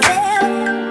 tell.